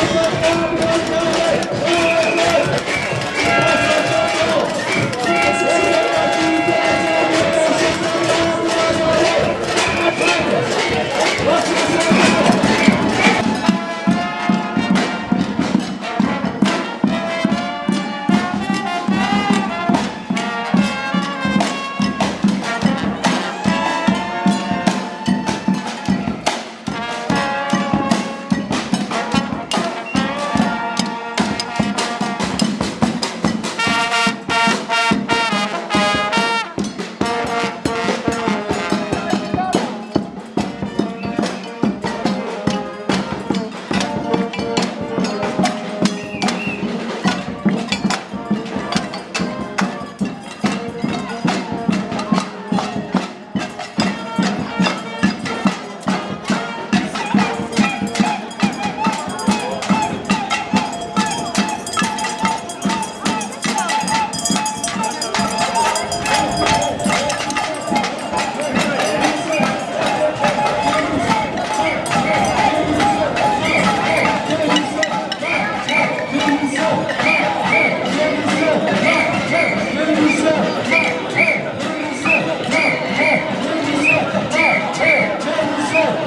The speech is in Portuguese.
Vamos, vamos,